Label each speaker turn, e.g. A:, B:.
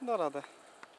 A: Da.